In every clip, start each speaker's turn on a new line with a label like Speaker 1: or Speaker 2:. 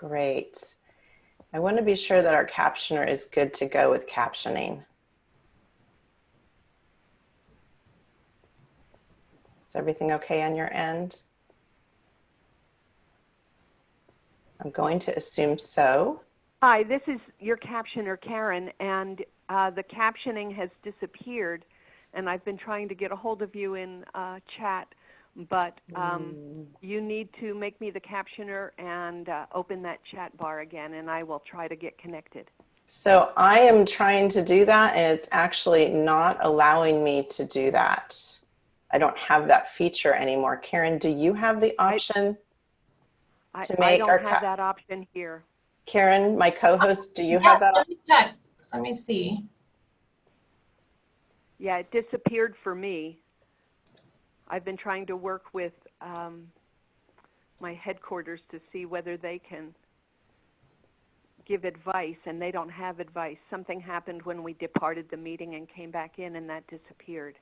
Speaker 1: Great. I want to be sure that our captioner is good to go with captioning. Is everything okay on your end? I'm going to assume so.
Speaker 2: Hi, this is your captioner, Karen, and uh, the captioning has disappeared, and I've been trying to get a hold of you in uh, chat, but um,
Speaker 1: Mm.
Speaker 2: you need to make me the captioner and uh, open that chat bar again, and I will try to get connected.
Speaker 1: So I am trying to do that and it's actually not allowing me to do that. I don't have that feature anymore. Karen, do you have the option?
Speaker 2: I,
Speaker 1: To
Speaker 2: I
Speaker 1: make
Speaker 2: don't
Speaker 1: our
Speaker 2: have that option here.
Speaker 1: Karen, my co-host, do you
Speaker 3: Yes,
Speaker 1: have that?
Speaker 3: let me check. Let me see.
Speaker 2: Yeah, it disappeared for me. I've been trying to work with um, my headquarters to see whether they can give advice, and they don't have advice. Something happened when we departed the meeting and came back in, and that disappeared.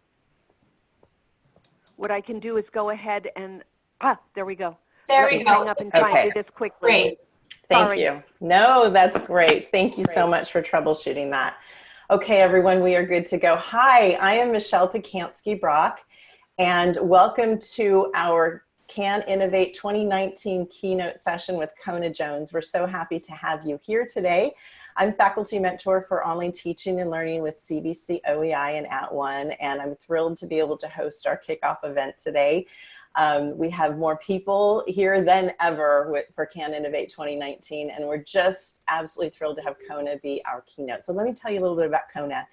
Speaker 2: What I can do is go ahead and ah, there we go.
Speaker 3: There
Speaker 2: Let
Speaker 3: we go.
Speaker 2: hang up and try
Speaker 1: Okay.
Speaker 2: and do this quickly.
Speaker 3: Great.
Speaker 1: Thank
Speaker 2: Sorry.
Speaker 1: you. No, that's great. Thank you so much for troubleshooting that. Okay, everyone, we are good to go. Hi, I am Michelle Pacansky Brock, and welcome to our Can Innovate 2019 keynote session with Kona Jones. We're so happy to have you here today. I'm faculty mentor for online teaching and learning with CVC OEI and At One, and I'm thrilled to be able to host our kickoff event today. Um, we have more people here than ever with, for Can Innovate 2019, and we're just absolutely thrilled to have Kona be our keynote. So let me tell you a little bit about Kona.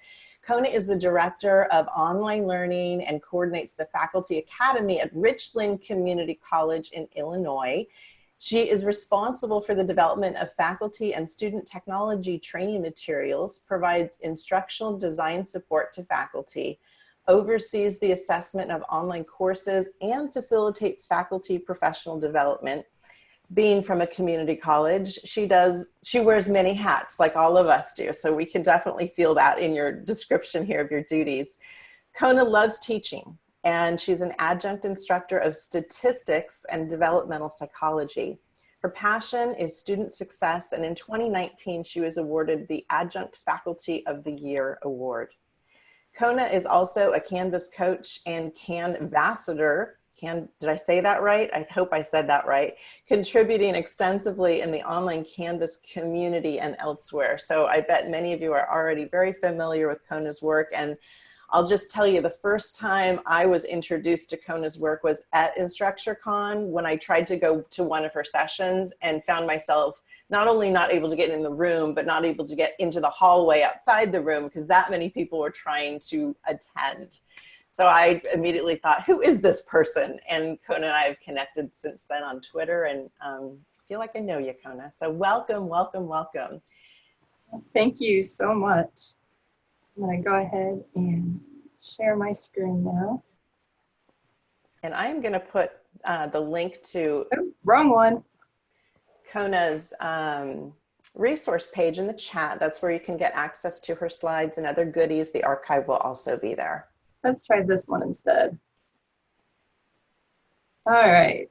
Speaker 1: Kona is the director of online learning and coordinates the faculty academy at Richland Community College in Illinois. She is responsible for the development of faculty and student technology training materials, provides instructional design support to faculty, oversees the assessment of online courses and facilitates faculty professional development. Being from a community college, she does, she wears many hats like all of us do. So we can definitely feel that in your description here of your duties. Kona loves teaching and she's an adjunct instructor of statistics and developmental psychology. Her passion is student success and in 2019 she was awarded the Adjunct Faculty of the Year Award. Kona is also a Canvas coach and Canvassador. Can, did I say that right? I hope I said that right. Contributing extensively in the online Canvas community and elsewhere. So I bet many of you are already very familiar with Kona's work and I'll just tell you the first time I was introduced to Kona's work was at InstructureCon when I tried to go to one of her sessions and found myself not only not able to get in the room, but not able to get into the hallway outside the room because that many people were trying to attend. So I immediately thought, who is this person? And Kona and I have connected since then on Twitter and um, feel like I know you, Kona. So welcome, welcome, welcome.
Speaker 4: Thank you so much. I'm gonna go ahead and share my screen now.
Speaker 1: And I am gonna put uh, the link to
Speaker 4: Oh, wrong one.
Speaker 1: Kona's um, resource page in the chat. That's where you can get access to her slides and other goodies. The archive will also be there.
Speaker 4: Let's try this one instead. All right.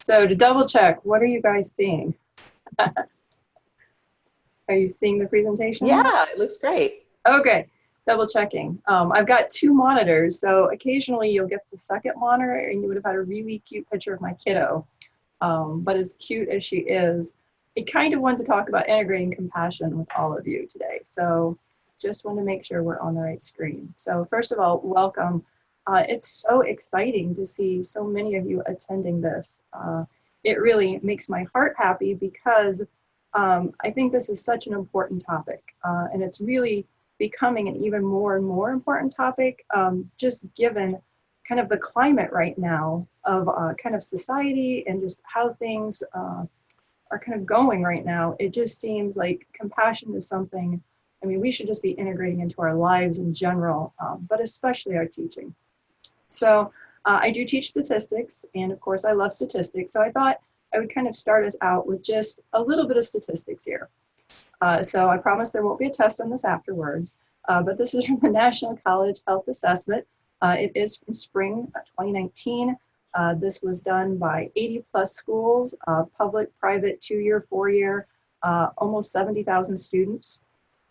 Speaker 4: So to double check, what are you guys seeing? are you seeing the presentation?
Speaker 1: Yeah, it looks great.
Speaker 4: Okay, double checking. Um, I've got two monitors, so occasionally you'll get the second monitor and you would have had a really cute picture of my kiddo. Um, but as cute as she is, I kind of wanted to talk about integrating compassion with all of you today. So just want to make sure we're on the right screen. So first of all, welcome. Uh, it's so exciting to see so many of you attending this. Uh, it really makes my heart happy because um, I think this is such an important topic uh, and it's really becoming an even more and more important topic, um, just given kind of the climate right now of uh, kind of society and just how things uh, are kind of going right now. It just seems like compassion is something, I mean, we should just be integrating into our lives in general, um, but especially our teaching. So uh, I do teach statistics, and of course I love statistics, so I thought I would kind of start us out with just a little bit of statistics here. Uh, so I promise there won't be a test on this afterwards, uh, but this is from the National College Health Assessment. Uh, it is from spring 2019. Uh, this was done by 80 plus schools, uh, public, private, two-year, four-year, almost 70,000 students.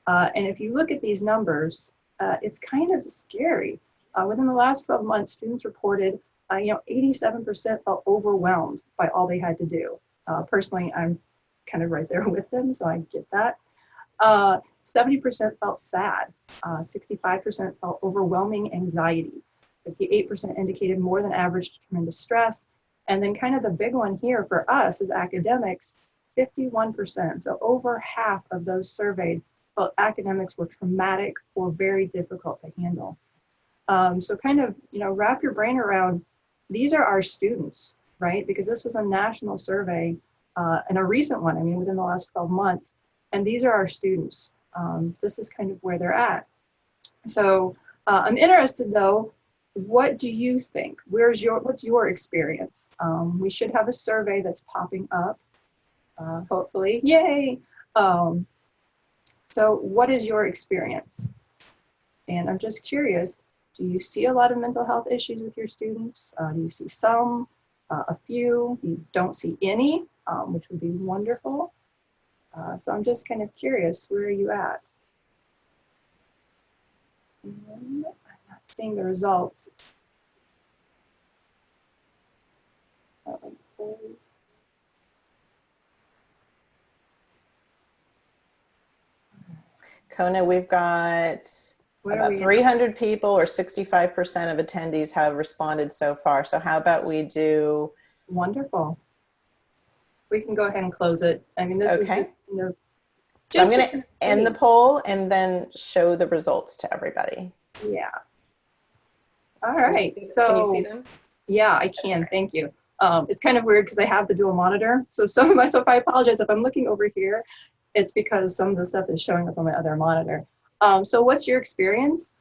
Speaker 4: Uh, and if you look at these numbers, uh, it's kind of scary. Uh, within the last 12 months, students reported, uh, you know, 87% felt overwhelmed by all they had to do. Uh, personally, I'm kind of right there with them, so I get that. Uh, 70% felt sad. Uh, 65% felt overwhelming anxiety. 58% indicated more than average to tremendous stress. And then kind of the big one here for us as academics, 51%. So over half of those surveyed felt academics were traumatic or very difficult to handle. Um, so kind of, you know, wrap your brain around, these are our students, right? Because this was a national survey uh, and a recent one, I mean, within the last 12 months. And these are our students. Um, this is kind of where they're at. So uh, I'm interested though, what do you think? Where's your, what's your experience? Um, we should have a survey that's popping up, uh, hopefully, yay. Um, so what is your experience? And I'm just curious, do you see a lot of mental health issues with your students? Uh, do you see some, uh, a few, you don't see any, um, which would be wonderful. Uh, so I'm just kind of curious, where are you at? And I'm not seeing the results. That one closed.
Speaker 1: Kona, we've got
Speaker 4: Where
Speaker 1: about
Speaker 4: we at?
Speaker 1: 300 people or 65% of attendees have responded so far. So how about we do,
Speaker 4: Wonderful. We can go ahead and close it. I mean, this was
Speaker 1: Okay.
Speaker 4: just, you know.
Speaker 1: so I'm going to end the poll and then show the results to everybody.
Speaker 4: Yeah. All right.
Speaker 1: Can you
Speaker 4: right,
Speaker 1: see-
Speaker 4: so.
Speaker 1: Can you see them?
Speaker 4: Yeah, I can. Thank you. Um, it's kind of weird because I have the dual monitor. So some of my stuff, I apologize if I'm looking over here. It's because some of the stuff is showing up on my other monitor. Um, so what's your experience?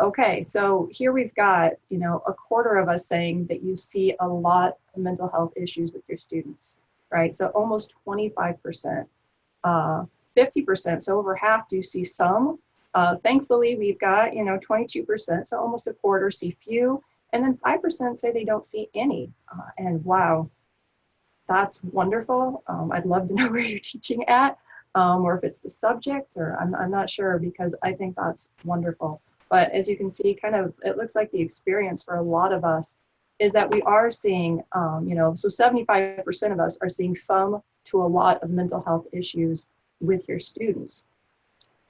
Speaker 4: Okay, so here we've got, you know, a quarter of us saying that you see a lot of mental health issues with your students, right? So almost 25%, uh, 50%, so over half do see some. Uh, thankfully, we've got, you know, 22%, so almost a quarter see few. And then 5% say they don't see any. Uh, and wow, that's wonderful. Um, I'd love to know where you're teaching at, um, or if it's the subject, or I'm, I'm not sure because I think that's wonderful. But as you can see, kind of, it looks like the experience for a lot of us is that we are seeing, um, you know, so 75% of us are seeing some to a lot of mental health issues with your students.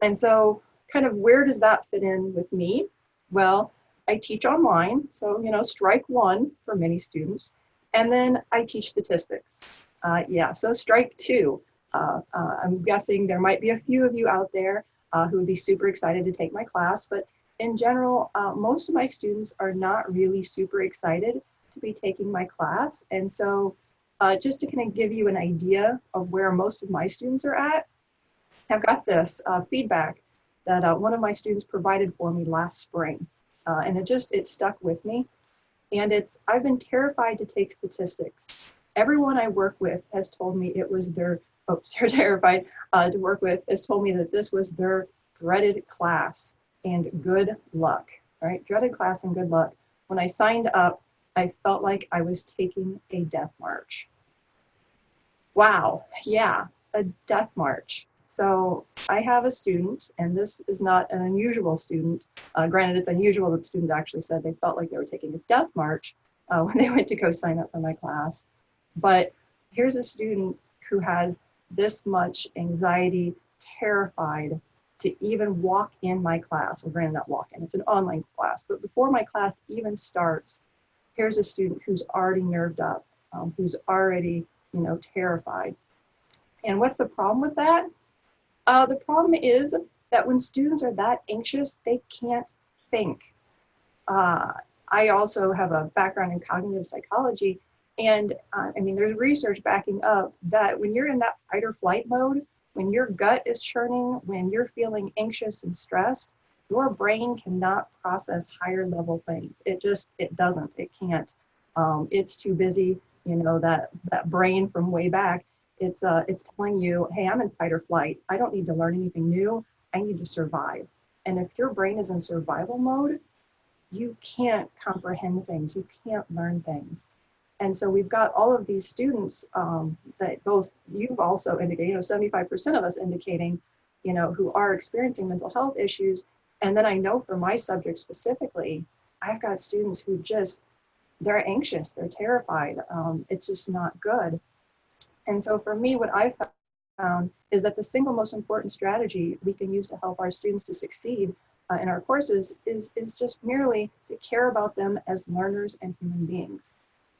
Speaker 4: And so, kind of, where does that fit in with me? Well, I teach online, so you know, strike one for many students, and then I teach statistics. Uh, yeah, so strike two. Uh, uh, I'm guessing there might be a few of you out there uh, who would be super excited to take my class, but in general, uh, most of my students are not really super excited to be taking my class, and so uh, just to kind of give you an idea of where most of my students are at, I've got this uh, feedback that one of my students provided for me last spring. And it just it stuck with me. And it's i've been terrified to take statistics. Everyone i work with has told me it was their oh sorry terrified uh, to work with has told me that this was their dreaded class and good luck right dreaded class and good luck when i signed up i felt like i was taking a death march wow yeah a death march so I have a student, and this is not an unusual student. Uh, granted, it's unusual that the student actually said they felt like they were taking a death march uh, when they went to go sign up for my class. But here's a student who has this much anxiety, terrified to even walk in my class. Well, granted, not walk in, it's an online class. But before my class even starts, here's a student who's already nerved up, um, who's already, you know, terrified. And what's the problem with that? Uh, the problem is that when students are that anxious, they can't think. Uh, I also have a background in cognitive psychology, and uh, I mean, there's research backing up that when you're in that fight or flight mode, when your gut is churning, when you're feeling anxious and stressed, your brain cannot process higher level things. It just, it doesn't, it can't. Um, it's too busy, you know, that, that brain from way back it's uh, it's telling you, hey, I'm in fight or flight. I don't need to learn anything new. I need to survive. And if your brain is in survival mode, you can't comprehend things. You can't learn things. And so we've got all of these students um, that both you've also indicated, you know, 75% of us indicating, you know, who are experiencing mental health issues. And then I know for my subject specifically, I've got students who just, they're anxious, they're terrified. Um, it's just not good. And so for me, what I've found is that the single most important strategy we can use to help our students to succeed uh, in our courses is, is just merely to care about them as learners and human beings.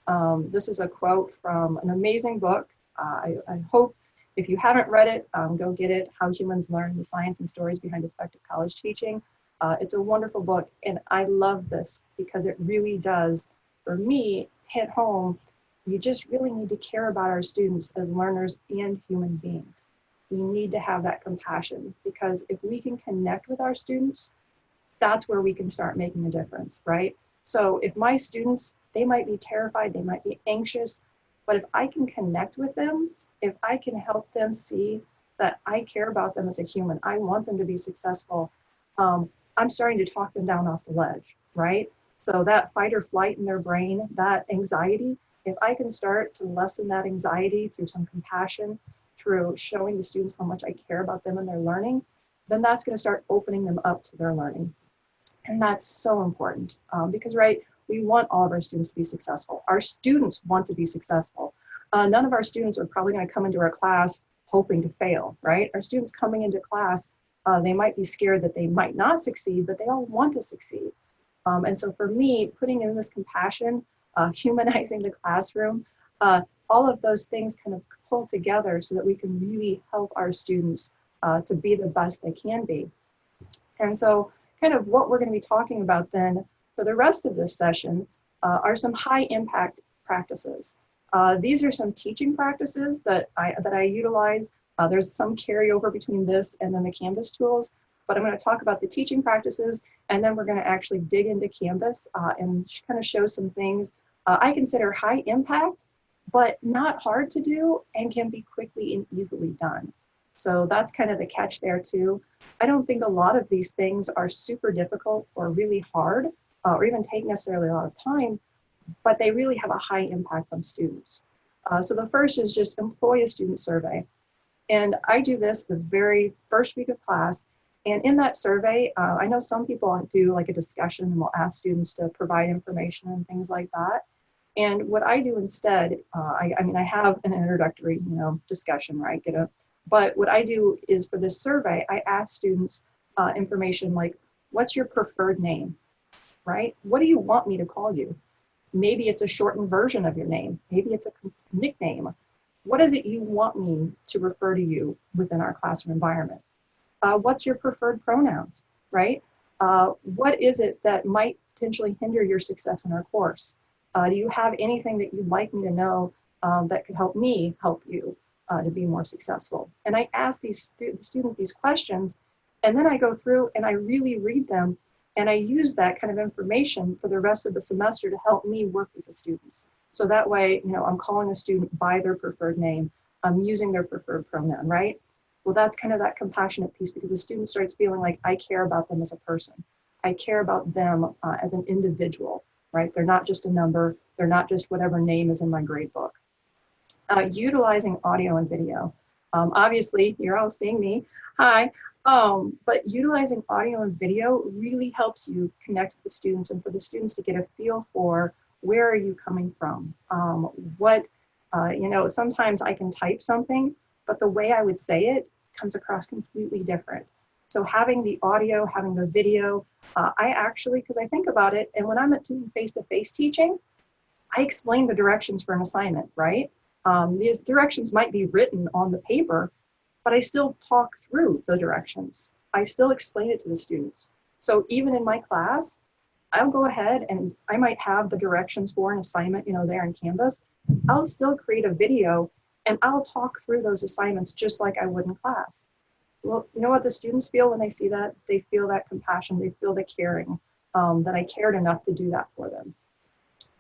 Speaker 4: Um, this is a quote from an amazing book. Uh, I, I, hope if you haven't read it, um, go get it, How Humans Learn, the Science and Stories Behind Effective College Teaching. Uh, it's a wonderful book, and I love this because it really does, for me, hit home. You just really need to care about our students as learners and human beings. We need to have that compassion because if we can connect with our students, that's where we can start making a difference, right? So if my students, they might be terrified, they might be anxious, but if I can connect with them, if I can help them see that I care about them as a human, I want them to be successful, um, I'm starting to talk them down off the ledge, right? So that fight or flight in their brain, that anxiety, if I can start to lessen that anxiety through some compassion, through showing the students how much I care about them and their learning, then that's going to start opening them up to their learning. And that's so important um, because, right, we want all of our students to be successful. Our students want to be successful. Uh, none of our students are probably going to come into our class hoping to fail, right? Our students coming into class, uh, they might be scared that they might not succeed, but they all want to succeed. Um, and so for me, putting in this compassion, uh, humanizing the classroom, uh, all of those things kind of pull together so that we can really help our students uh, to be the best they can be. And so kind of what we're going to be talking about then for the rest of this session uh, are some high impact practices. Uh, these are some teaching practices that I, that I utilize. Uh, there's some carryover between this and then the Canvas tools, but I'm going to talk about the teaching practices and then we're going to actually dig into Canvas uh, and kind of show some things uh, I consider high impact, but not hard to do and can be quickly and easily done. So that's kind of the catch there too. I don't think a lot of these things are super difficult or really hard uh, or even take necessarily a lot of time, but they really have a high impact on students. Uh, so the first is just employ a student survey. And I do this the very first week of class. And in that survey, uh, I know some people do like a discussion and will ask students to provide information and things like that. And what I do instead, uh, I, I mean, I have an introductory, you know, discussion, right? Get a but what I do is for this survey, I ask students uh, information like, what's your preferred name, right? What do you want me to call you? Maybe it's a shortened version of your name. Maybe it's a nickname. What is it you want me to refer to you within our classroom environment? Uh, what's your preferred pronouns, right? Uh, what is it that might potentially hinder your success in our course? Uh, do you have anything that you'd like me to know um, that could help me help you? uh, to be more successful. And I ask these stu students these questions, and then I go through and I really read them, and I use that kind of information for the rest of the semester to help me work with the students. So that way, you know, I'm calling a student by their preferred name, I'm using their preferred pronoun, right? Well, that's kind of that compassionate piece because the student starts feeling like I care about them as a person. I care about them uh, as an individual, right? They're not just a number. They're not just whatever name is in my grade book uh, utilizing audio and video. Um, obviously, you're all seeing me. Hi. Um, but utilizing audio and video really helps you connect with the students and for the students to get a feel for where are you coming from? Um, what, uh, you know, sometimes I can type something, but the way I would say it comes across completely different. So having the audio, having the video, uh, I actually, because I think about it, and when I'm doing face-to-face -face teaching, I explain the directions for an assignment, right? Um, these directions might be written on the paper, but I still talk through the directions. I still explain it to the students. So even in my class, I'll go ahead and I might have the directions for an assignment, you know, there in Canvas. I'll still create a video and I'll talk through those assignments just like I would in class. Well, you know what the students feel when they see that? They feel that compassion, they feel the caring, um, that I cared enough to do that for them.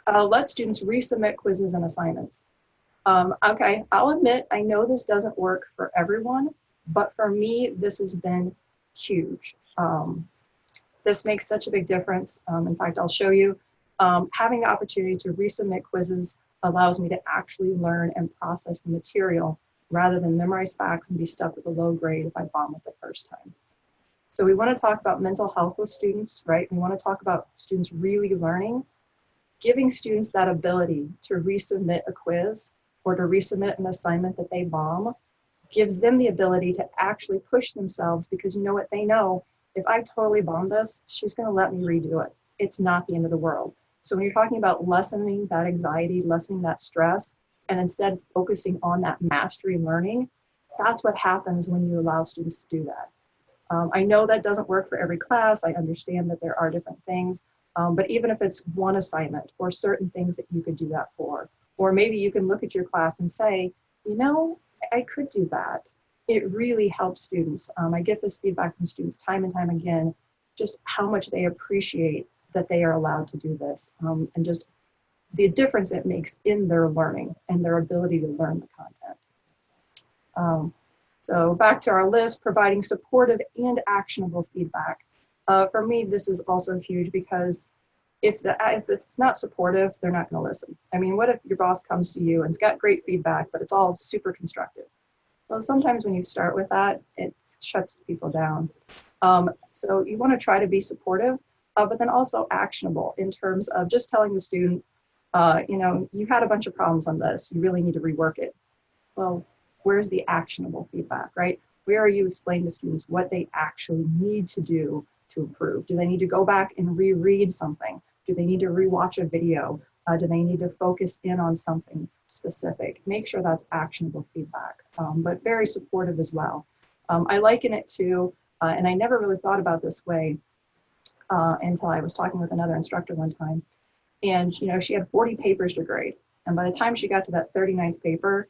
Speaker 4: Uh, let students resubmit quizzes and assignments. Um, okay, I'll admit, I know this doesn't work for everyone, but for me, this has been huge. Um, this makes such a big difference. Um, in fact, I'll show you. Um, having the opportunity to resubmit quizzes allows me to actually learn and process the material rather than memorize facts and be stuck with a low grade if I bomb it the first time. So we want to talk about mental health with students, right? We want to talk about students really learning, giving students that ability to resubmit a quiz or to resubmit an assignment that they bomb gives them the ability to actually push themselves because you know what they know if I totally bomb this, she's going to let me redo it. It's not the end of the world. So when you're talking about lessening that anxiety, lessening that stress, and instead focusing on that mastery learning, that's what happens when you allow students to do that. Um, I know that doesn't work for every class. I understand that there are different things, um, but even if it's one assignment or certain things that you could do that for, or maybe you can look at your class and say, you know, I could do that. It really helps students. Um, I get this feedback from students time and time again, just how much they appreciate that they are allowed to do this um, and just the difference it makes in their learning and their ability to learn the content. Um, so back to our list, providing supportive and actionable feedback. Uh, for me, this is also huge because if, the, if it's not supportive, they're not going to listen. I mean, what if your boss comes to you and it's got great feedback, but it's all super constructive? Well, sometimes when you start with that, it shuts people down. Um, so you want to try to be supportive, uh, but then also actionable in terms of just telling the student, uh, you know, you had a bunch of problems on this. You really need to rework it. Well, where's the actionable feedback, right? Where are you explaining to students what they actually need to do to improve? Do they need to go back and reread something? Do they need to rewatch a video? Uh, do they need to focus in on something specific? Make sure that's actionable feedback, um, but very supportive as well. Um, I liken it to, uh, and I never really thought about this way uh, until I was talking with another instructor one time. And, you know, she had 40 papers to grade. And by the time she got to that 39th paper,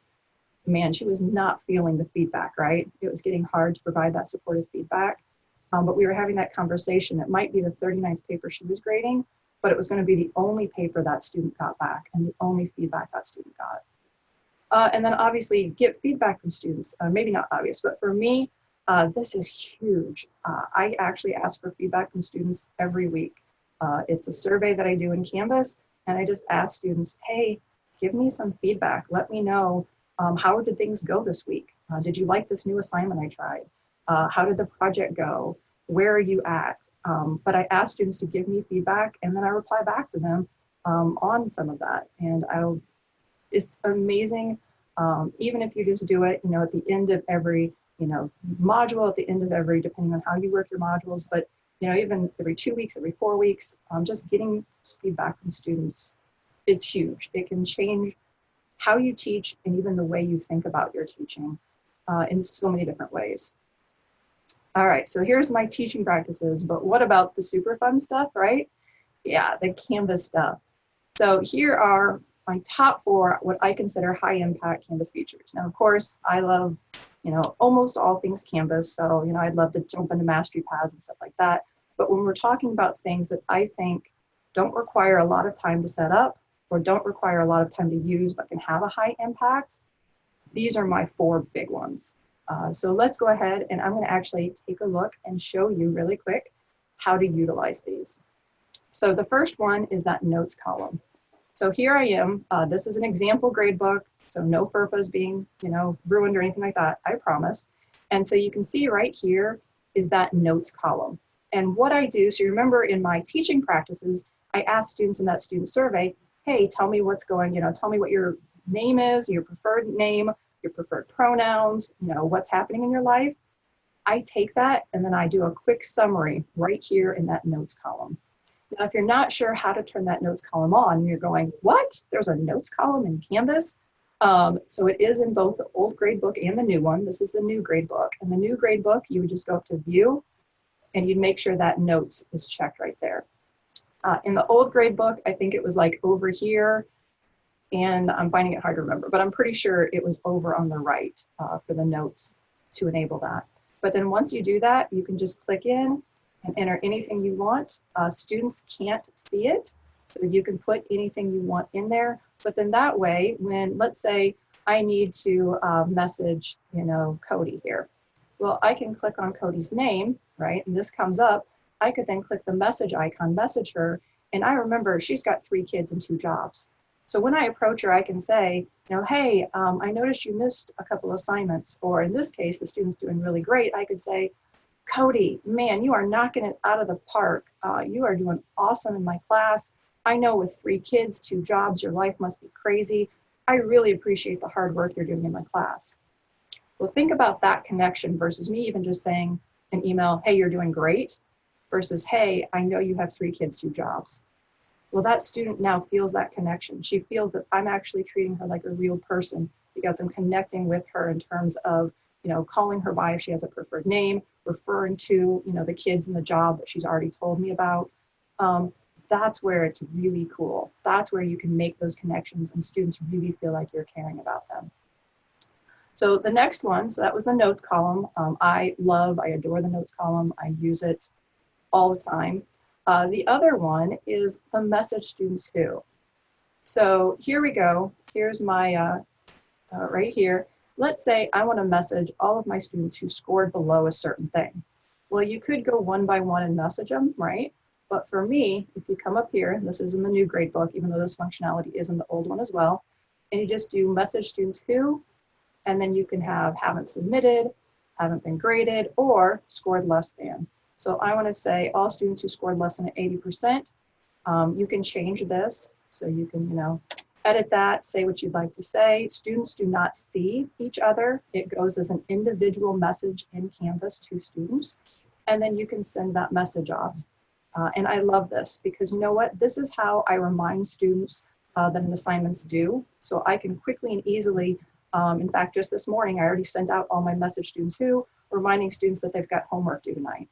Speaker 4: man, she was not feeling the feedback, right? It was getting hard to provide that supportive feedback. Um, but we were having that conversation. It might be the 39th paper she was grading, but it was going to be the only paper that student got back and the only feedback that student got. Uh, and then obviously get feedback from students. Uh, maybe not obvious, but for me, uh, this is huge. Uh, I actually ask for feedback from students every week. Uh, it's a survey that I do in Canvas, and I just ask students, hey, give me some feedback. Let me know um, how did things go this week? Uh, did you like this new assignment I tried? How did the project go? Where are you at? Um, but I ask students to give me feedback and then I reply back to them um, on some of that. And I'll, it's amazing. Um, even if you just do it, you know, at the end of every, you know, module, at the end of every, depending on how you work your modules, but, you know, even every two weeks, every four weeks, um, just getting feedback from students, it's huge. It can change how you teach and even the way you think about your teaching uh, in so many different ways. All right, so here's my teaching practices, but what about the super fun stuff, right? Yeah, the Canvas stuff. So here are my top four, what I consider high impact Canvas features. Now, of course, I love, you know, almost all things Canvas. So, you know, I'd love to jump into mastery paths and stuff like that. But when we're talking about things that I think don't require a lot of time to set up, or don't require a lot of time to use but can have a high impact, these are my four big ones. Uh, so let's go ahead and I'm going to actually take a look and show you really quick how to utilize these. So the first one is that notes column. So here I am. Uh, this is an example gradebook. So no FERPAs being, you know, ruined or anything like that, I promise. And so you can see right here is that notes column. And what I do, so remember in my teaching practices, I ask students in that student survey, hey, tell me what's going, you know, tell me what your name is, your preferred name, your preferred pronouns, you know, what's happening in your life. I take that and then I do a quick summary right here in that notes column. Now, if you're not sure how to turn that notes column on, you're going, what? There's a notes column in Canvas? Um, so it is in both the old grade book and the new one. This is the new grade book. And the new grade book, you would just go up to view and you'd make sure that notes is checked right there. Uh, in the old grade book, I think it was like over here, and I'm finding it hard to remember, but I'm pretty sure it was over on the right uh, for the notes to enable that. But then once you do that, you can just click in and enter anything you want. Uh, students can't see it, so you can put anything you want in there. But then that way, when let's say I need to uh, message, you know, Cody here. Well, I can click on Cody's name, right? And this comes up I could then click the message icon, message her. And I remember she's got three kids and two jobs. So when I approach her, I can say, you know, hey, um, I noticed you missed a couple assignments, or in this case, the student's doing really great. I could say, Cody, man, you are knocking it out of the park. Uh, you are doing awesome in my class. I know with three kids, two jobs, your life must be crazy. I really appreciate the hard work you're doing in my class. Well, think about that connection versus me even just saying an email, hey, you're doing great, versus, hey, I know you have three kids, two jobs. Well, that student now feels that connection. She feels that I'm actually treating her like a real person because I'm connecting with her in terms of, you know, calling her by if she has a preferred name, referring to, you know, the kids and the job that she's already told me about. Um, that's where it's really cool. That's where you can make those connections and students really feel like you're caring about them. So the next one, so that was the notes column. Um, I love, I adore the notes column. I use it all the time. Uh, the other one is the message students who. So here we go. Here's my, uh, uh, right here. Let's say I want to message all of my students who scored below a certain thing. Well, you could go one by one and message them, right? But for me, if you come up here, and this is in the new grade book, even though this functionality is in the old one as well, and you just do message students who, and then you can have haven't submitted, haven't been graded, or scored less than. So I want to say all students who scored less than 80%. Um, you can change this. So you can, you know, edit that, say what you'd like to say. Students do not see each other. It goes as an individual message in Canvas to students. And then you can send that message off. Uh, and I love this because you know what? This is how I remind students uh, that an assignment's due. So I can quickly and easily, um, in fact, just this morning, I already sent out all my message students who, reminding students that they've got homework due tonight.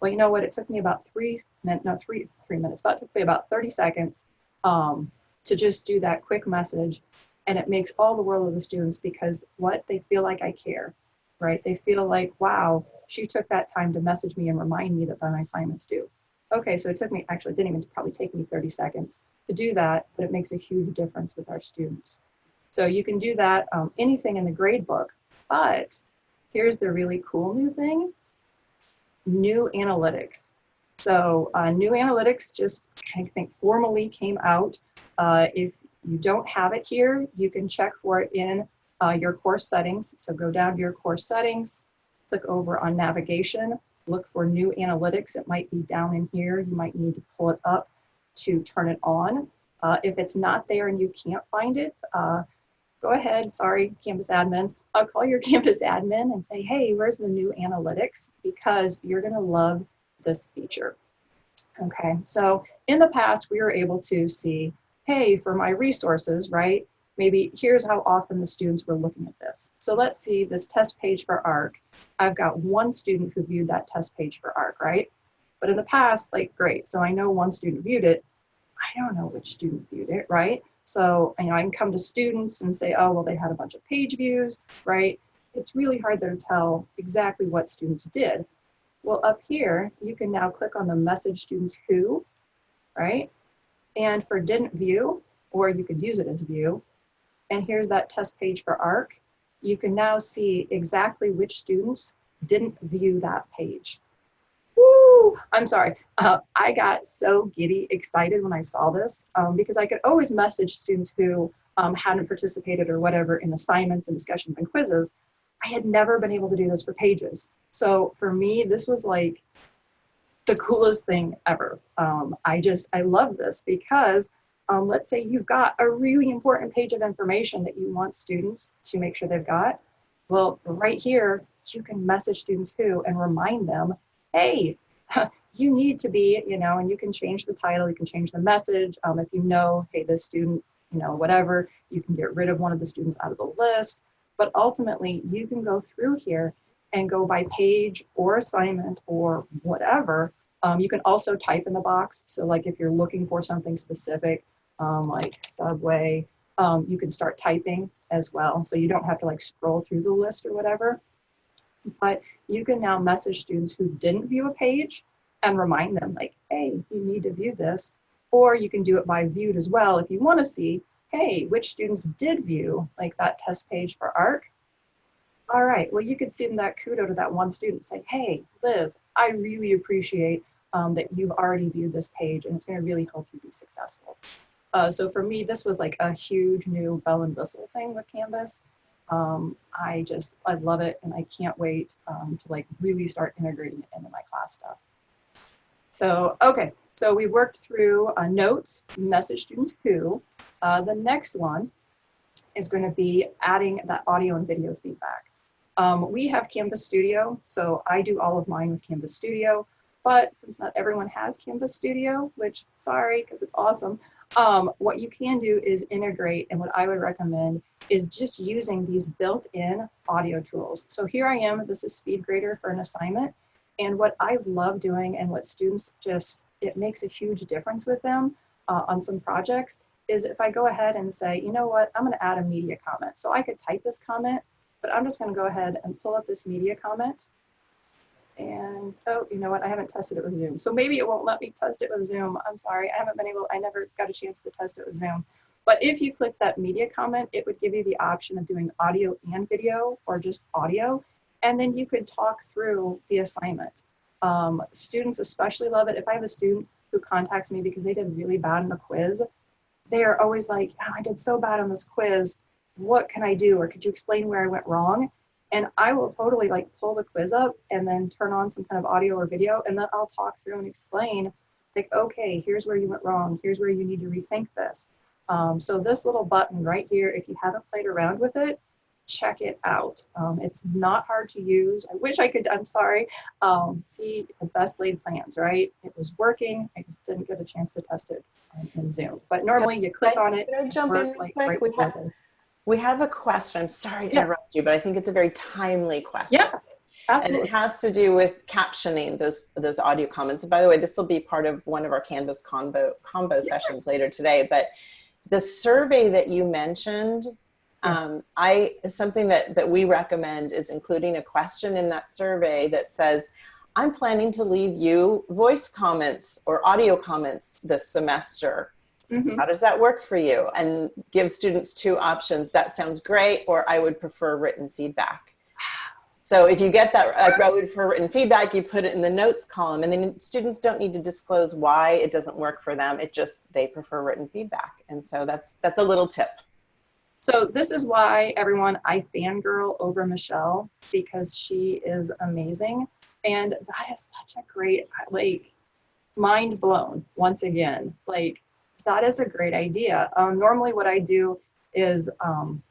Speaker 4: Well, you know what? It took me about three minutes, no, three, three minutes, but it took me about 30 seconds um, to just do that quick message. And it makes all the world of the students because what they feel like I care, right? They feel like, wow, she took that time to message me and remind me that my assignment's due. Okay, so it took me, actually, didn't even probably take me 30 seconds to do that, but it makes a huge difference with our students. So you can do that, um, anything in the grade book, but here's the really cool new thing new analytics. So uh, new analytics just, I think, formally came out. Uh, if you don't have it here, you can check for it in uh, your course settings. So go down to your course settings, click over on navigation, look for new analytics. It might be down in here. You might need to pull it up to turn it on. Uh, if it's not there and you can't find it, uh, go ahead, sorry, campus admins, I'll call your campus admin and say, hey, where's the new analytics? Because you're gonna love this feature. Okay, so in the past, we were able to see, hey, for my resources, right? Maybe here's how often the students were looking at this. So let's see this test page for ARC. I've got one student who viewed that test page for ARC, right? But in the past, like, great, so I know one student viewed it. I don't know which student viewed it, right? So you know, I can come to students and say, oh, well, they had a bunch of page views, right? It's really hard to tell exactly what students did. Well, up here, you can now click on the message students who, right? And for didn't view, or you could use it as view, and here's that test page for ARC, you can now see exactly which students didn't view that page. I'm sorry. Uh, I got so giddy excited when I saw this um, because I could always message students who um, hadn't participated or whatever in assignments and discussions and quizzes. I had never been able to do this for pages. So for me, this was like the coolest thing ever. Um, I just, I love this because um, let's say you've got a really important page of information that you want students to make sure they've got. Well, right here, you can message students who and remind them hey, you need to be, you know, and you can change the title, you can change the message. Um, if you know, hey, this student, you know, whatever, you can get rid of one of the students out of the list. But ultimately, you can go through here and go by page or assignment or whatever. Um, you can also type in the box. So like if you're looking for something specific, um, like Subway, um, you can start typing as well. So you don't have to like scroll through the list or whatever. But you can now message students who didn't view a page and remind them like, hey, you need to view this. Or you can do it by viewed as well if you want to see, hey, which students did view like that test page for ARC. All right, well, you could send that kudo to that one student say, hey, Liz, I really appreciate um, that you've already viewed this page and it's going to really help you be successful. Uh, so for me, this was like a huge new bell and whistle thing with Canvas. Um, I just, I love it and I can't wait um, to like really start integrating it into my class stuff. So, okay, so we worked through uh, notes, message students who. Uh, the next one is going to be adding that audio and video feedback. Um, we have Canvas Studio, so I do all of mine with Canvas Studio, but since not everyone has Canvas Studio, which sorry, because it's awesome, um, what you can do is integrate, and what I would recommend is just using these built-in audio tools. So here I am, this is SpeedGrader for an assignment, and what I love doing and what students just, it makes a huge difference with them uh, on some projects is if I go ahead and say, you know what, I'm gonna add a media comment. So I could type this comment, but I'm just gonna go ahead and pull up this media comment. And, oh, you know what, I haven't tested it with Zoom. So maybe it won't let me test it with Zoom. I'm sorry, I haven't been able, I never got a chance to test it with Zoom. But if you click that media comment, it would give you the option of doing audio and video or just audio. And then you could talk through the assignment. Um, students especially love it. If I have a student who contacts me because they did really bad in the quiz, they are always like, oh, I did so bad on this quiz. What can I do? Or could you explain where I went wrong? And I will totally like pull the quiz up and then turn on some kind of audio or video and then I'll talk through and explain like, okay, here's where you went wrong. Here's where you need to rethink this. Um, so this little button right here, if you haven't played around with it, check it out. Um, it's not hard to use. I wish I could, I'm sorry. Um, see the best laid plans, right? It was working. I just didn't get a chance to test it in Zoom. But normally you click on it,
Speaker 1: jump in
Speaker 4: like right
Speaker 1: We have,
Speaker 4: this.
Speaker 1: We have a question. I'm sorry to
Speaker 4: Yeah.
Speaker 1: interrupt you, but I think it's a very timely question.
Speaker 4: Yeah,
Speaker 1: And it has to do with captioning those those audio comments. And By the way, this will be part of one of our Canvas combo combo sessions later today. But the survey that you mentioned,
Speaker 4: Yes.
Speaker 1: um, I something that that we recommend is including a question in that survey that says, "I'm planning to leave you voice comments or audio comments this semester.
Speaker 4: Mhm.
Speaker 1: How does that work for you?" And give students two options. That sounds great, or I would prefer written feedback. So if you get that, I would prefer written feedback, you put it in the notes column and then students don't need to disclose why it doesn't work for them. It just, they prefer written feedback. And so that's, that's a little tip.
Speaker 4: So this is why everyone, I fangirl over Michelle because she is amazing. And that is such a great, like, mind blown once again. Like, that is a great idea. Um, normally what I do is um,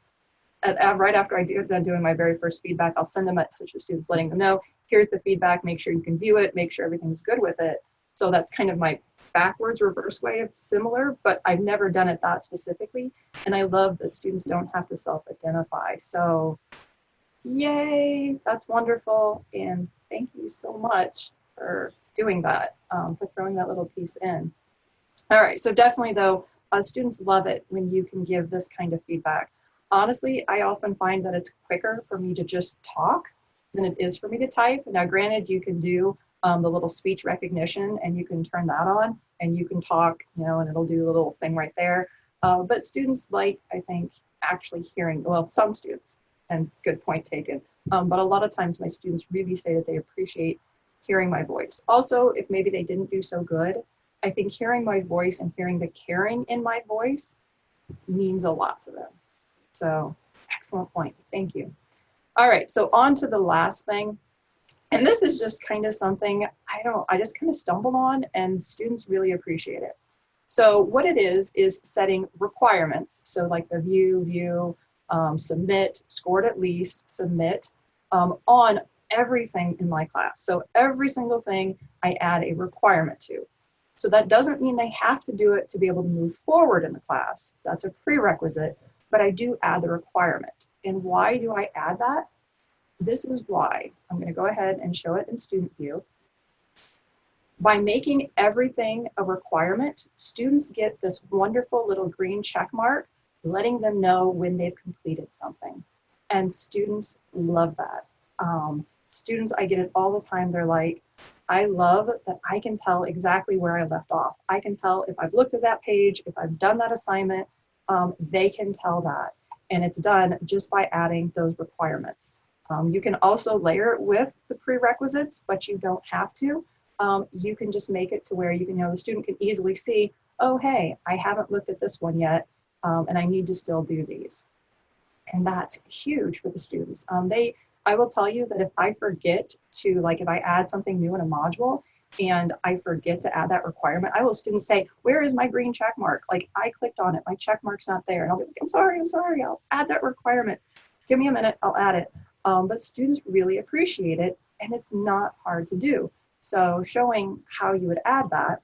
Speaker 4: at, at- right after I do done doing my very first feedback, I'll send them a message to students letting them know, here's the feedback, make sure you can view it, make sure everything's good with it. So that's kind of my backwards reverse way of similar, but I've never done it that specifically. And I love that students don't have to self-identify. So yay, that's wonderful. And thank you so much for doing that, um, for throwing that little piece in. All right, so definitely though, uh, students love it when you can give this kind of feedback. Honestly, I often find that it's quicker for me to just talk than it is for me to type. Now granted, you can do um, the little speech recognition and you can turn that on and you can talk, you know, and it'll do a little thing right there. Uh, but students like, I think, actually hearing, well, some students, and good point taken. Um, but a lot of times my students really say that they appreciate hearing my voice. Also, if maybe they didn't do so good, I think hearing my voice and hearing the caring in my voice means a lot to them. So excellent point. Thank you. All right, so on to the last thing. And this is just kind of something I don't, I just kind of stumbled on and students really appreciate it. So what it is, is setting requirements. So like the view, view, um, submit, scored at least, submit um, on everything in my class. So every single thing I add a requirement to. So that doesn't mean they have to do it to be able to move forward in the class. That's a prerequisite, but I do add the requirement. And why do I add that? This is why. I'm going to go ahead and show it in student view. By making everything a requirement, students get this wonderful little green check mark, letting them know when they've completed something. And students love that. Um, students, I get it all the time. They're like, I love that I can tell exactly where I left off. I can tell if I've looked at that page, if I've done that assignment, um, they can tell that. And it's done just by adding those requirements. Um, you can also layer it with the prerequisites, but you don't have to. Um, you can just make it to where you can you know the student can easily see, oh, hey, I haven't looked at this one yet, um, and I need to still do these. And that's huge for the students. Um, they, I will tell you that if I forget to, like if I add something new in a module, and I forget to add that requirement, I will students say, where is my green check mark? Like I clicked on it, my check mark's not there. And I'll be like, I'm sorry, I'm sorry, I'll add that requirement. Give me a minute, I'll add it. Um, but students really appreciate it and it's not hard to do. So showing how you would add that.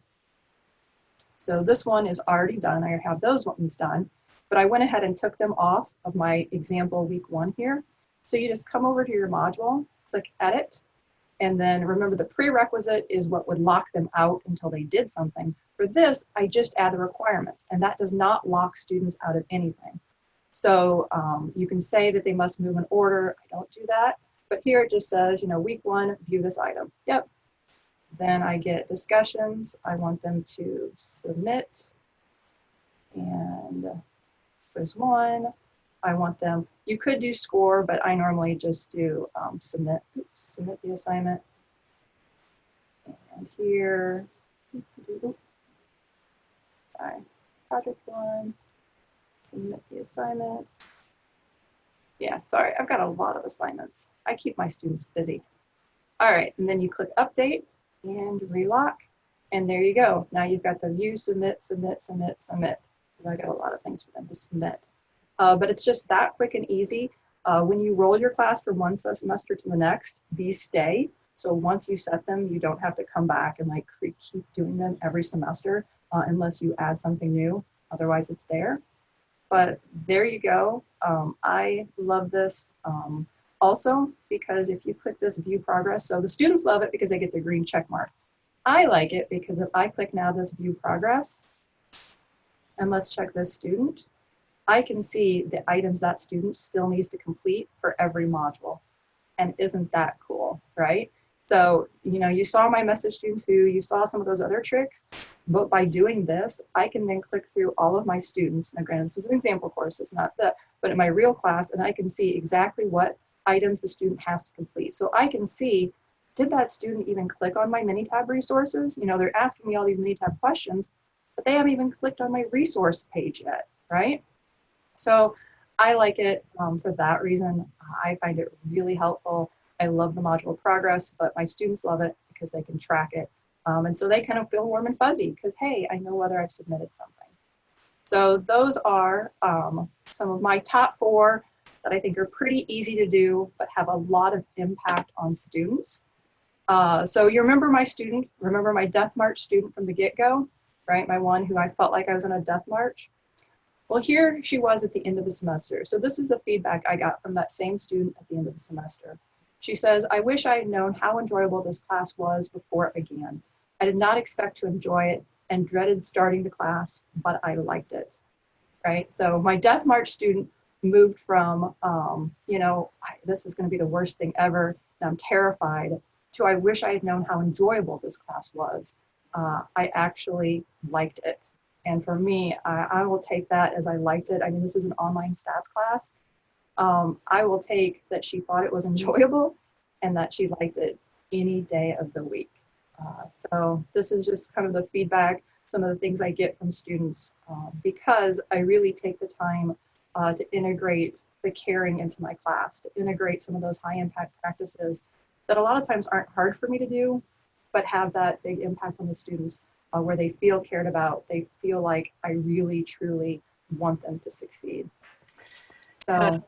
Speaker 4: So this one is already done, I have those ones done, but I went ahead and took them off of my example week one here. So you just come over to your module, click edit, and then remember the prerequisite is what would lock them out until they did something. For this, I just add the requirements and that does not lock students out of anything. So um, you can say that they must move in order. I don't do that. But here it just says, you know, week one, view this item. Yep. Then I get discussions. I want them to submit. And quiz one, I want them, you could do score, but I normally just do um, submit, oops, submit the assignment. And here, project one, submit the assignments. Yeah, sorry, I've got a lot of assignments. I keep my students busy. All right, and then you click update and relock, and there you go. Now you've got the view, submit, submit, submit, submit. I got a lot of things for them to submit. Uh, but it's just that quick and easy. Uh, when you roll your class from one semester to the next, these stay. So once you set them, you don't have to come back and like keep doing them every semester uh, unless you add something new. Otherwise, it's there. But there you go. Um, I love this um, also because if you click this view progress, so the students love it because they get the green check mark. I like it because if I click now this view progress, and let's check this student, I can see the items that student still needs to complete for every module. And isn't that cool, right? So, you know, you saw my message students who you saw some of those other tricks, but by doing this, I can then click through all of my students. Now, granted, this is an example course, it's not the, but in my real class, and I can see exactly what items the student has to complete. So I can see, did that student even click on my Minitab resources? You know, they're asking me all these Minitab questions, but they haven't even clicked on my resource page yet, right? So I like it um, for that reason. I find it really helpful. I love the module progress, but my students love it because they can track it. Um, and so they kind of feel warm and fuzzy because, hey, I know whether I've submitted something. So those are um, some of my top four that I think are pretty easy to do, but have a lot of impact on students. Uh, so you remember my student, remember my Death March student from the get-go, right? My one who I felt like I was in a death march. Well, here she was at the end of the semester. So this is the feedback I got from that same student at the end of the semester. She says, I wish I had known how enjoyable this class was before it began. I did not expect to enjoy it and dreaded starting the class, but I liked it, right? So my Death March student moved from, um, you know, this is gonna be the worst thing ever, and I'm terrified, to I wish I had known how enjoyable this class was. Uh, I actually liked it. And for me, I, I, will take that as I liked it. I mean, this is an online stats class. Um, I will take that she thought it was enjoyable and that she liked it any day of the week. Uh, so this is just kind of the feedback, some of the things I get from students um, because I really take the time uh, to integrate the caring into my class, to integrate some of those high impact practices that a lot of times aren't hard for me to do, but have that big impact on the students uh, where they feel cared about. They feel like I really, truly want them to succeed. So,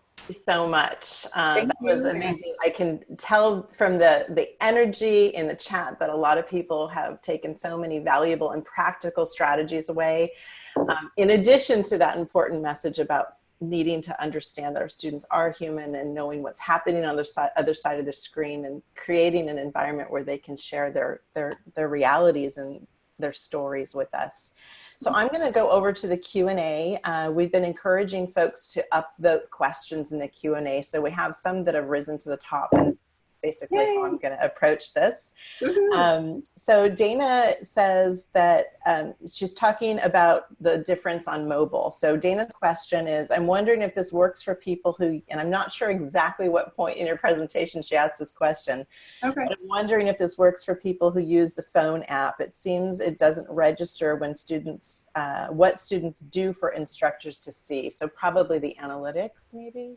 Speaker 1: so much. Um, that was amazing. I can tell from the, the energy in the chat that a lot of people have taken so many valuable and practical strategies away. Um, in addition to that important message about needing to understand that our students are human and knowing what's happening on the side, other side of the screen and creating an environment where they can share their, their, their realities and their stories with us. So I'm going to go over to the Q&A. Uh, we've been encouraging folks to upvote questions in the Q&A. So we have some that have risen to the top. And basically how I'm going to approach this.
Speaker 4: Woohoo.
Speaker 1: Um, so Dana says that um, she's talking about the difference on mobile. So Dana's question is, I'm wondering if this works for people who, and I'm not sure exactly what point in your presentation she asked this question,
Speaker 4: okay.
Speaker 1: but I'm wondering if this works for people who use the phone app. It seems it doesn't register when students, uh, what students do for instructors to see. So probably the analytics maybe?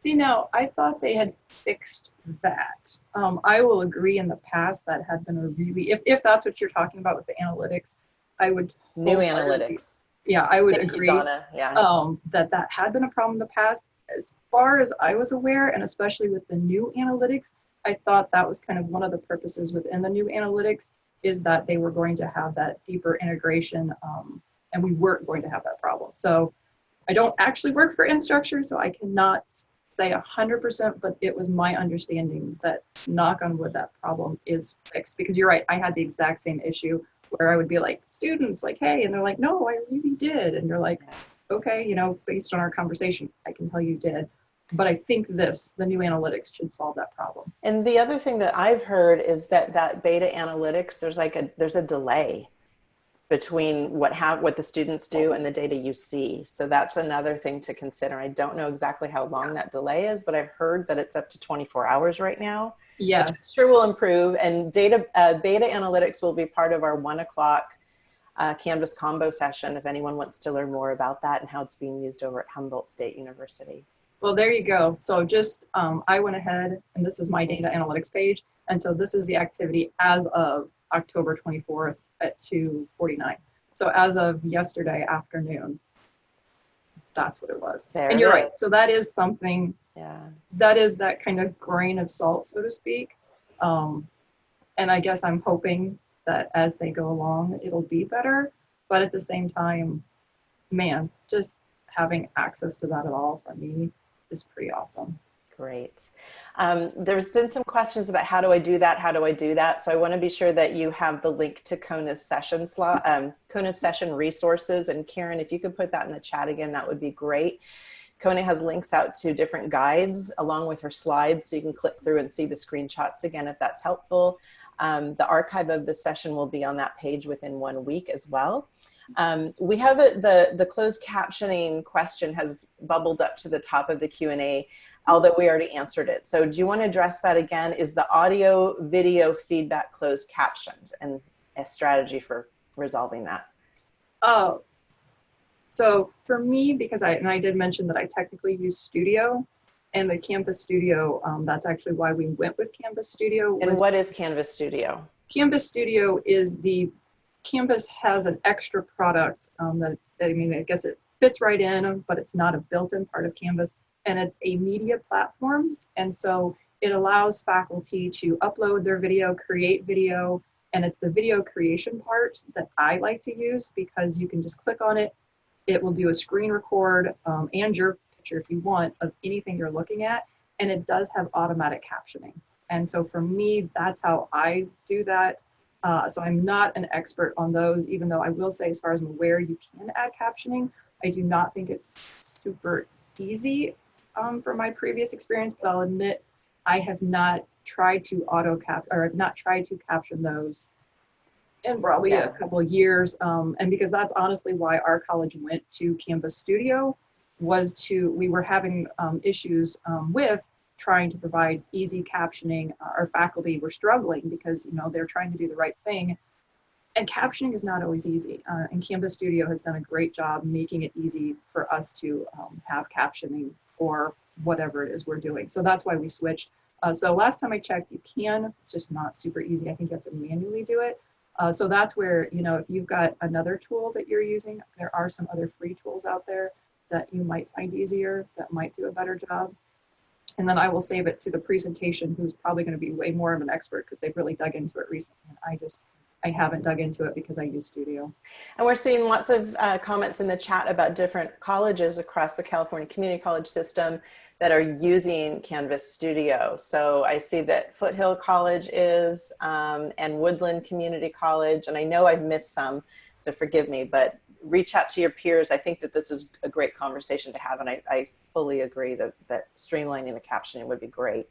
Speaker 4: See, now I thought they had fixed that. Um, I will agree in the past that had been a really, if, if that's what you're talking about with the analytics, I would,
Speaker 1: New analytics.
Speaker 4: yeah, I would
Speaker 1: Thank you,
Speaker 4: agree
Speaker 1: Donna. Yeah.
Speaker 4: um, that that had been a problem in the past. As far as I was aware, and especially with the new analytics, I thought that was kind of one of the purposes within the new analytics is that they were going to have that deeper integration, um, and we weren't going to have that problem. So I don't actually work for Instructure, so I cannot say 100%, but it was my understanding that knock on wood, that problem is fixed. Because you're right, I had the exact same issue where I would be like, students, like, hey, and they're like, no, I really did. And you're like, okay, you know, based on our conversation, I can tell you did. But I think this, the new analytics should solve that problem.
Speaker 1: And the other thing that I've heard is that that beta analytics, there's like a, there's a delay between what have, what the students do and the data you see. So that's another thing to consider. I don't know exactly how long that delay is, but I've heard that it's up to 24 hours right now.
Speaker 4: Yes.
Speaker 1: Sure will improve and data, uh, beta analytics will be part of our one o'clock uh, Canvas combo session if anyone wants to learn more about that and how it's being used over at Humboldt State University.
Speaker 4: Well, there you go. So just, um, I went ahead and this is my data analytics page. And so this is the activity as of October 24th at 2:49. So as of yesterday afternoon, that's what it was.
Speaker 1: There
Speaker 4: And you're right. So that is something
Speaker 1: Yeah.
Speaker 4: that is that kind of grain of salt, so to speak. Um, and I guess I'm hoping that as they go along, it'll be better. But at the same time, man, just having access to that at all for me is pretty awesome.
Speaker 1: Great. Um, there's been some questions about how do I do that? How do I do that? So I want to be sure that you have the link to Kona's session slot, um, Kona's session resources. And Karen, if you could put that in the chat again, that would be great. Kona has links out to different guides along with her slides, so you can click through and see the screenshots again if that's helpful. Um, the archive of the session will be on that page within one week as well. Um, we have a, the the closed captioning question has bubbled up to the top of the Q and A although we already answered it. So do you want to address that again? Is the audio video feedback closed captions and a strategy for resolving that?
Speaker 4: Oh, so for me, because I, and I did mention that I technically use Studio and the Canvas Studio, um, that's actually why we went with Canvas Studio.
Speaker 1: And what is Canvas Studio?
Speaker 4: Canvas Studio is the, Canvas has an extra product um, that, I mean, I guess it fits right in, but it's not a built-in part of Canvas. And it's a media platform. And so it allows faculty to upload their video, create video, and it's the video creation part that I like to use because you can just click on it. It will do a screen record um, and your picture if you want of anything you're looking at. And it does have automatic captioning. And so for me, that's how I do that. Uh, so I'm not an expert on those, even though I will say, as far as I'm aware, you can add captioning. I do not think it's super easy um, from my previous experience, but I'll admit I have not tried to auto cap or have not tried to caption those in probably
Speaker 1: Yeah.
Speaker 4: a couple of years. Um, and because that's honestly why our college went to Canvas Studio was to, we were having um, issues um, with trying to provide easy captioning. Our faculty were struggling because, you know, they're trying to do the right thing. And captioning is not always easy. Uh, and Canvas Studio has done a great job making it easy for us to um, have captioning for whatever it is we're doing. So that's why we switched. Uh, so last time I checked, you can. It's just not super easy. I think you have to manually do it. Uh, so that's where, you know, if you've got another tool that you're using, there are some other free tools out there that you might find easier, that might do a better job. And then I will save it to the presentation, who's probably going to be way more of an expert because they've really dug into it recently. And I just, I haven't dug into it because I use Studio.
Speaker 1: And we're seeing lots of uh, comments in the chat about different colleges across the California Community College system that are using Canvas Studio. So I see that Foothill College is um, and Woodland Community College, and I know I've missed some, so forgive me, but reach out to your peers. I think that this is a great conversation to have, and I, I fully agree that, that streamlining the captioning would be great.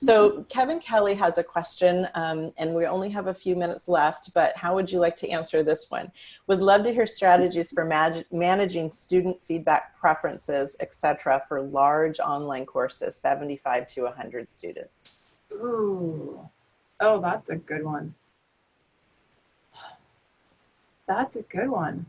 Speaker 1: So Kevin Kelly has a question, um, and we only have a few minutes left, but how would you like to answer this one? Would love to hear strategies for managing student feedback preferences, etc., for large online courses, 75 to 100 students.
Speaker 4: Ooh. Oh, that's a good one. That's a good one.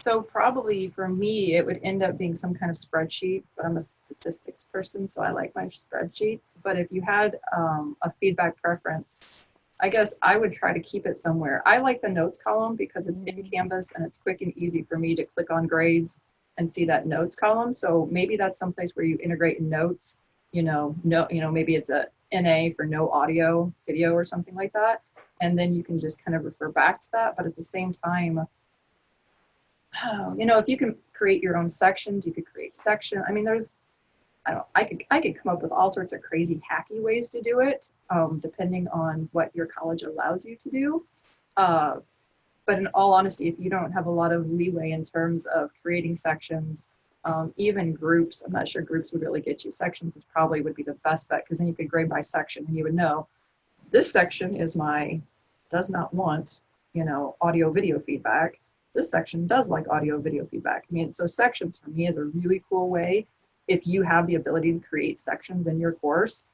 Speaker 4: So probably for me, it would end up being some kind of spreadsheet, but I'm a statistics person, so I like my spreadsheets. But if you had um, a feedback preference, I guess I would try to keep it somewhere. I like the notes column because it's in Canvas and it's quick and easy for me to click on grades and see that notes column. So maybe that's someplace where you integrate notes, you know, no, you know, maybe it's a NA for no audio video or something like that. And then you can just kind of refer back to that. But at the same time, oh, you know, if you can create your own sections, you could create section. I mean, there's, I don't, I could, I could come up with all sorts of crazy hacky ways to do it, um, depending on what your college allows you to do. Uh, but in all honesty, if you don't have a lot of leeway in terms of creating sections, um, even groups, I'm not sure groups would really get you. Sections is probably would be the best bet because then you could grade by section and you would know this section is my does not want, you know, audio video feedback this section does like audio video feedback. I mean, so sections for me is a really cool way. If you have the ability to create sections in your course,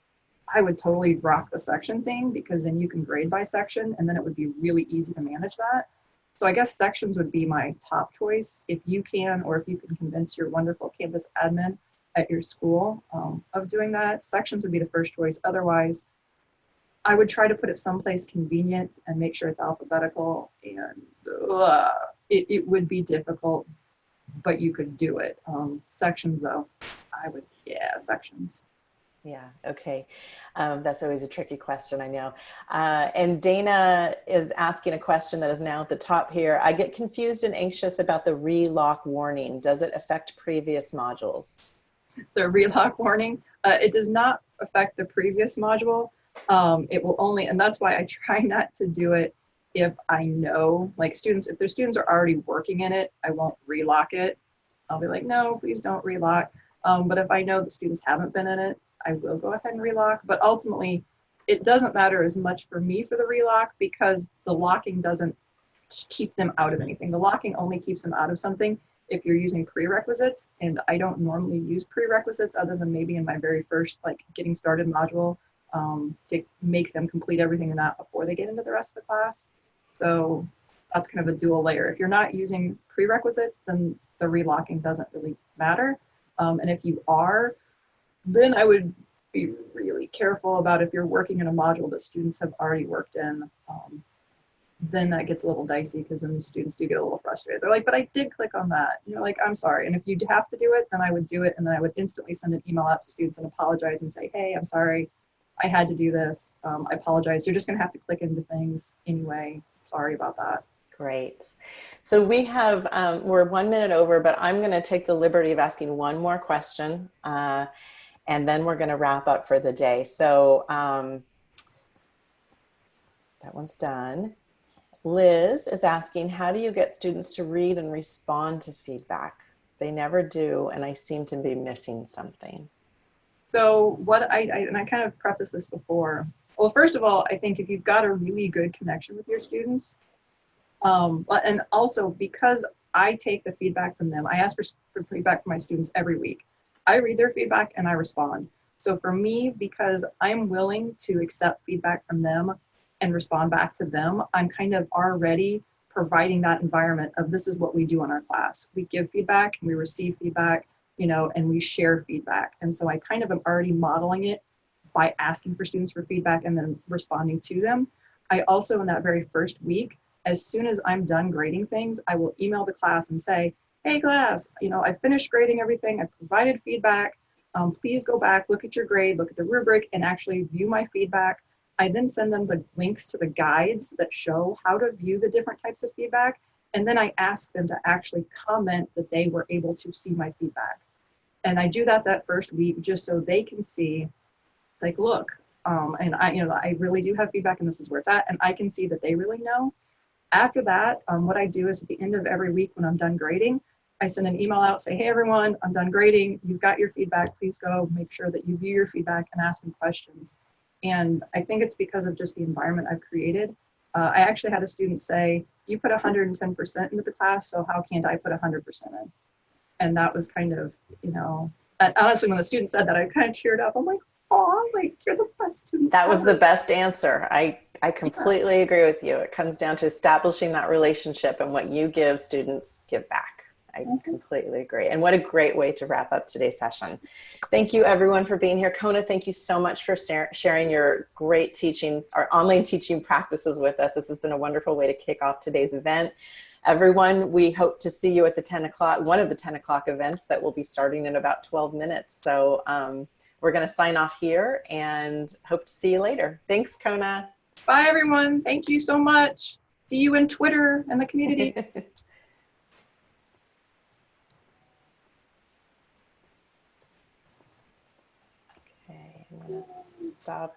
Speaker 4: I would totally rock the section thing because then you can grade by section and then it would be really easy to manage that. So I guess sections would be my top choice if you can, or if you can convince your wonderful Canvas admin at your school um, of doing that. Sections would be the first choice. Otherwise, I would try to put it someplace convenient and make sure it's alphabetical and uh, it, it would be difficult, but you could do it. Um, sections though, I would, yeah, sections.
Speaker 1: Yeah, okay. Um, that's always a tricky question, I know. Uh, and Dana is asking a question that is now at the top here. I get confused and anxious about the relock warning. Does it affect previous modules?
Speaker 4: The relock warning, uh, it does not affect the previous module. Um, it will only, and that's why I try not to do it if I know, like students, if their students are already working in it, I won't relock it. I'll be like, no, please don't relock. Um, but if I know the students haven't been in it, I will go ahead and relock. But ultimately, it doesn't matter as much for me for the relock because the locking doesn't keep them out of anything. The locking only keeps them out of something if you're using prerequisites. And I don't normally use prerequisites other than maybe in my very first like getting started module um, to make them complete everything in that before they get into the rest of the class. So that's kind of a dual layer. If you're not using prerequisites, then the relocking doesn't really matter. Um, and if you are, then I would be really careful about if you're working in a module that students have already worked in, um, then that gets a little dicey because then the students do get a little frustrated. They're like, but I did click on that. And you're like, I'm sorry. And if you have to do it, then I would do it. And then I would instantly send an email out to students and apologize and say, hey, I'm sorry. I had to do this. Um, I apologize. You're just going to have to click into things anyway sorry about that.
Speaker 1: Great. So we have, um, we're one minute over, but I'm going to take the liberty of asking one more question. Uh, and then we're going to wrap up for the day. So um, that one's done. Liz is asking, how do you get students to read and respond to feedback? They never do, and I seem to be missing something.
Speaker 4: So what I, I and I kind of prefaced this before, well, first of all, I think if you've got a really good connection with your students, um, and also because I take the feedback from them, I ask for, for feedback from my students every week. I read their feedback and I respond. So for me, because I'm willing to accept feedback from them and respond back to them, I'm kind of already providing that environment of this is what we do in our class. We give feedback and we receive feedback, you know, and we share feedback. And so I kind of am already modeling it by asking for students for feedback and then responding to them. I also, in that very first week, as soon as I'm done grading things, I will email the class and say, hey class, you know, I finished grading everything, I provided feedback, um, please go back, look at your grade, look at the rubric, and actually view my feedback. I then send them the links to the guides that show how to view the different types of feedback. And then I ask them to actually comment that they were able to see my feedback. And I do that that first week just so they can see like, look, um, and I, you know, I really do have feedback and this is where it's at. And I can see that they really know. After that, um, what I do is at the end of every week when I'm done grading, I send an email out, say, hey, everyone, I'm done grading. You've got your feedback. Please go make sure that you view your feedback and ask me questions. And I think it's because of just the environment I've created. Uh, I actually had a student say, you put 110% into the class, so how can't I put 100% in? And that was kind of, you know, honestly, when the student said that, I kind of teared up. I'm like, oh, like you're the best student.
Speaker 1: That was the best answer. I, I completely agree with you. It comes down to establishing that relationship and what you give students give back. I
Speaker 4: Mhm.
Speaker 1: completely agree. And what a great way to wrap up today's session. Thank you everyone for being here. Kona, thank you so much for sharing your great teaching, our online teaching practices with us. This has been a wonderful way to kick off today's event. Everyone, we hope to see you at the 10 o'clock, one of the 10 o'clock events that will be starting in about 12 minutes. So um, we're gonna sign off here and hope to see you later. Thanks, Kona.
Speaker 4: Bye, everyone. Thank you so much. See you in Twitter and the community.
Speaker 1: Okay, I'm stop